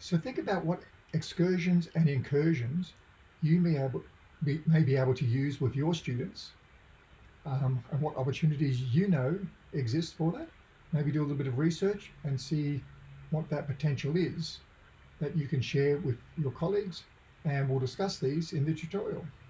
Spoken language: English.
So think about what excursions and incursions you may, able, be, may be able to use with your students um, and what opportunities you know exist for that. Maybe do a little bit of research and see what that potential is that you can share with your colleagues and we'll discuss these in the tutorial.